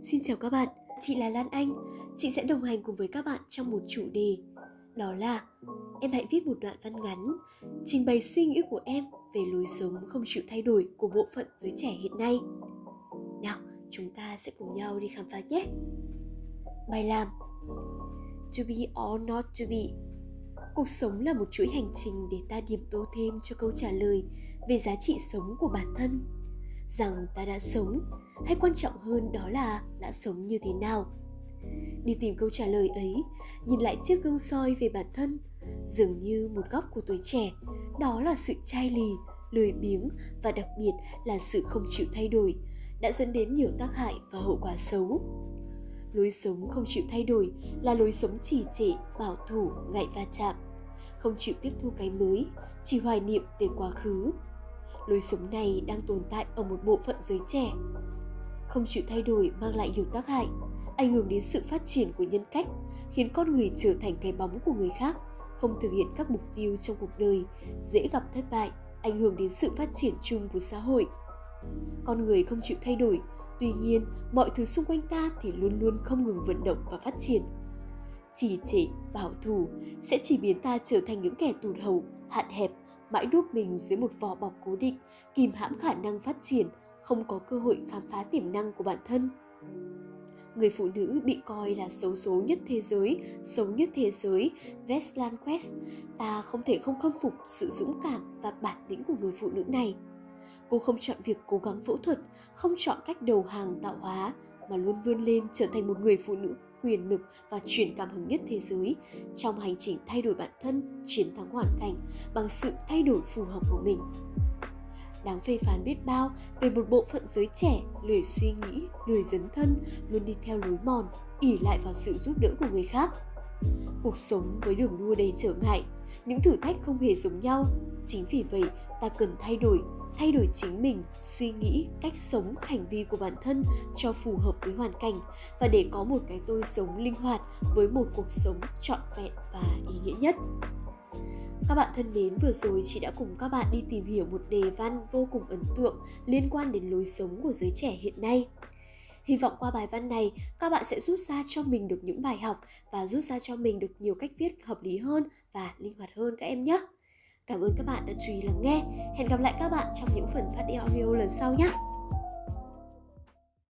Xin chào các bạn, chị là Lan Anh. Chị sẽ đồng hành cùng với các bạn trong một chủ đề. Đó là em hãy viết một đoạn văn ngắn trình bày suy nghĩ của em về lối sống không chịu thay đổi của bộ phận giới trẻ hiện nay. Nào, chúng ta sẽ cùng nhau đi khám phá nhé. Bài làm To be or not to be Cuộc sống là một chuỗi hành trình để ta điểm tô thêm cho câu trả lời về giá trị sống của bản thân. Rằng ta đã sống, hay quan trọng hơn đó là đã sống như thế nào. Đi tìm câu trả lời ấy, nhìn lại chiếc gương soi về bản thân, dường như một góc của tuổi trẻ, đó là sự chai lì, lười biếng và đặc biệt là sự không chịu thay đổi, đã dẫn đến nhiều tác hại và hậu quả xấu. Lối sống không chịu thay đổi là lối sống trì trệ bảo thủ ngại va chạm không chịu tiếp thu cái mới chỉ hoài niệm về quá khứ lối sống này đang tồn tại ở một bộ phận giới trẻ. Không chịu thay đổi mang lại nhiều tác hại, ảnh hưởng đến sự phát triển của nhân cách, khiến con người trở thành cái bóng của người khác, không thực hiện các mục tiêu trong cuộc đời, dễ gặp thất bại, ảnh hưởng đến sự phát triển chung của xã hội. Con người không chịu thay đổi, tuy nhiên, mọi thứ xung quanh ta thì luôn luôn không ngừng vận động và phát triển. Chỉ trệ, bảo thủ sẽ chỉ biến ta trở thành những kẻ tụt hậu, hạn hẹp mãi đút mình dưới một vỏ bọc cố định kìm hãm khả năng phát triển không có cơ hội khám phá tiềm năng của bản thân người phụ nữ bị coi là xấu số nhất thế giới, xấu nhất thế giới, Westland Quest, ta không thể không khâm phục sự dũng cảm và bản lĩnh của người phụ nữ này. Cô không chọn việc cố gắng phẫu thuật, không chọn cách đầu hàng tạo hóa, mà luôn vươn lên trở thành một người phụ nữ quyền lực và truyền cảm hứng nhất thế giới trong hành trình thay đổi bản thân, chiến thắng hoàn cảnh bằng sự thay đổi phù hợp của mình. Đáng phê phán biết bao về một bộ phận giới trẻ lười suy nghĩ, lười dấn thân, luôn đi theo lối mòn, ỉ lại vào sự giúp đỡ của người khác. Cuộc sống với đường đua đầy trở ngại, những thử thách không hề giống nhau. Chính vì vậy, ta cần thay đổi thay đổi chính mình suy nghĩ cách sống hành vi của bản thân cho phù hợp với hoàn cảnh và để có một cái tôi sống linh hoạt với một cuộc sống trọn vẹn và ý nghĩa nhất các bạn thân mến, vừa rồi chị đã cùng các bạn đi tìm hiểu một đề văn vô cùng ấn tượng liên quan đến lối sống của giới trẻ hiện nay. Hy vọng qua bài văn này, các bạn sẽ rút ra cho mình được những bài học và rút ra cho mình được nhiều cách viết hợp lý hơn và linh hoạt hơn các em nhé. Cảm ơn các bạn đã chú ý lắng nghe. Hẹn gặp lại các bạn trong những phần phát đi audio lần sau nhé.